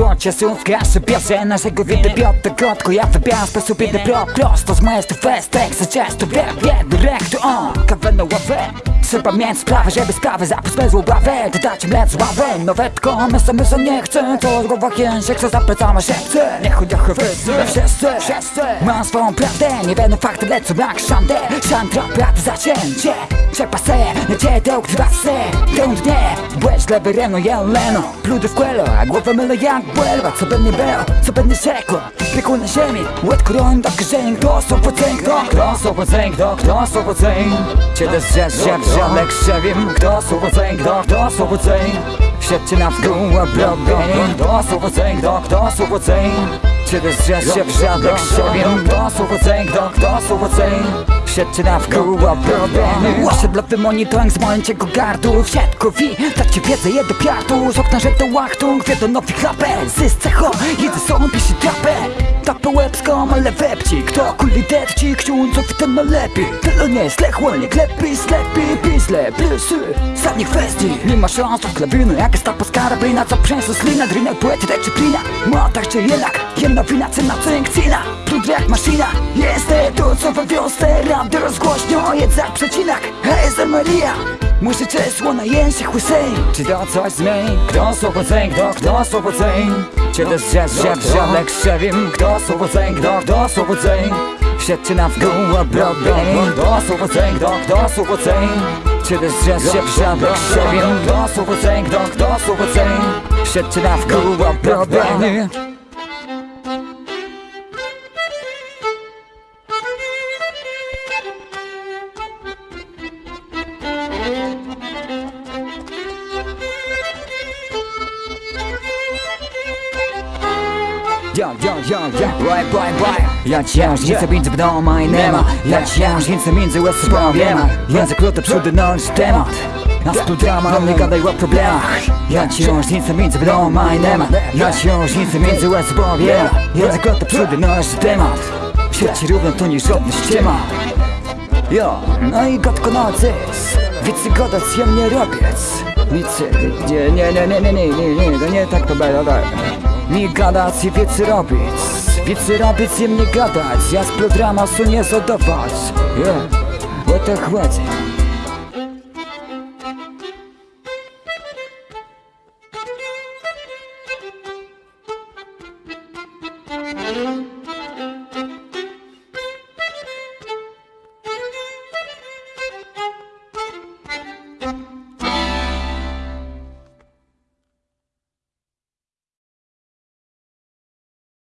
słońce, słonka sobie cena Jego widy piątek krótko, ja wybiałam sposób jeden plot Prosto z mojej festek, za często wiem, jeden rek to on Kawę na ławę, trzeba mieć sprawę, żeby sprawy zapis bez ławy Dodać mlec ławę, nowe tko, myślę, myślę, nie chcę. To w głowach język, co zaplecamy szepce Nie chodź, jak wszyscy, wszyscy, wszyscy. Mam swoją prawdę, nie będą fakty, lecą jak szandę Szantra, prawdę zacięcie, przepaseję cię Dziedok dwa se, don't dare Błeś lewereno, ja leno Pludę w kuelo, a głowę mylę jak błelwa Co pewnie było, co pewnie rzekło Piekło na ziemi, łed koron do krzyżeń Kto są pocęk, kto? Kto są pocęk, kto? Kto są pocęk? Ciebie zrzesz, ziep, ziomek, krzewim Kto są pocęk, kto? Kto są pocęk? Siedźcie na wzgórę, obrobień Kto są pocęk, kto? Kto są pocęk? Ciebie zrzesz, ziep, ziomek, krzewim Kto są pocęk, kto? Kto są pocęk? Siedźcie na wgół, obrobieni Osiedlowy monitoring z mojego gardu. W siatku wi, tak ci wiedzę je do piartu. Z okna to łachtung, wie do nowych raper Zys cecho, jedy są, pisze trapę. Tapę łebską, ale wepci Kto kuli depci, ksiądzów to najlepiej. Tyle nie jest lechło, nie klepi, slepi Pisle, plusy, zadnich kwestii. Nie ma szans, to klawiny Jak jest ta poskarabina, co przęsł slina Drinę, poety, czy plina. Motach czy jednak, Jem na wina, cena co jak maszyna. Jest to co we wiosce. Ram do rozgłośnią o jedzach przecinach Ezer Maria. Muszę cię słona język łysej. Czy to coś zmień? Kto słowo ceń, kto, kto słowo ceń? Cię też rzez, rzeb, żadek szczewim Kto słowo ceń, kto, kto słowo ceń? Siedźcie na wgół, obrobień Kto słowo ceń, kto, kto słowo ceń? Cię też rzez, rzeb, żadek szczewim Kto słowo ceń, kto, kto słowo ceń? Siedźcie na wgół, obrobień Yo, yo, yo, yo, boy, boy, boy. Ja księżnicę między mną a inema Ja księżnicę między łez problema Język luty przódy noś temat. A tu drama, nie gadaj o problemach. Ja księżnicę między mną a inema Ja księżnicę między łez problema Język luty przódy noś temat. Sieci równo to nie żadna ściema. Jo, no i gotko nocy Wicy godać ja nie robiec. Wicy, nie, nie, nie, nie, nie, nie, nie, nie, nie tak to będzie, tak nie gadać i wiec robić. Wiec robić im mnie gadać. Ja z programa są nie zadawać yeah. O to chodzi Thank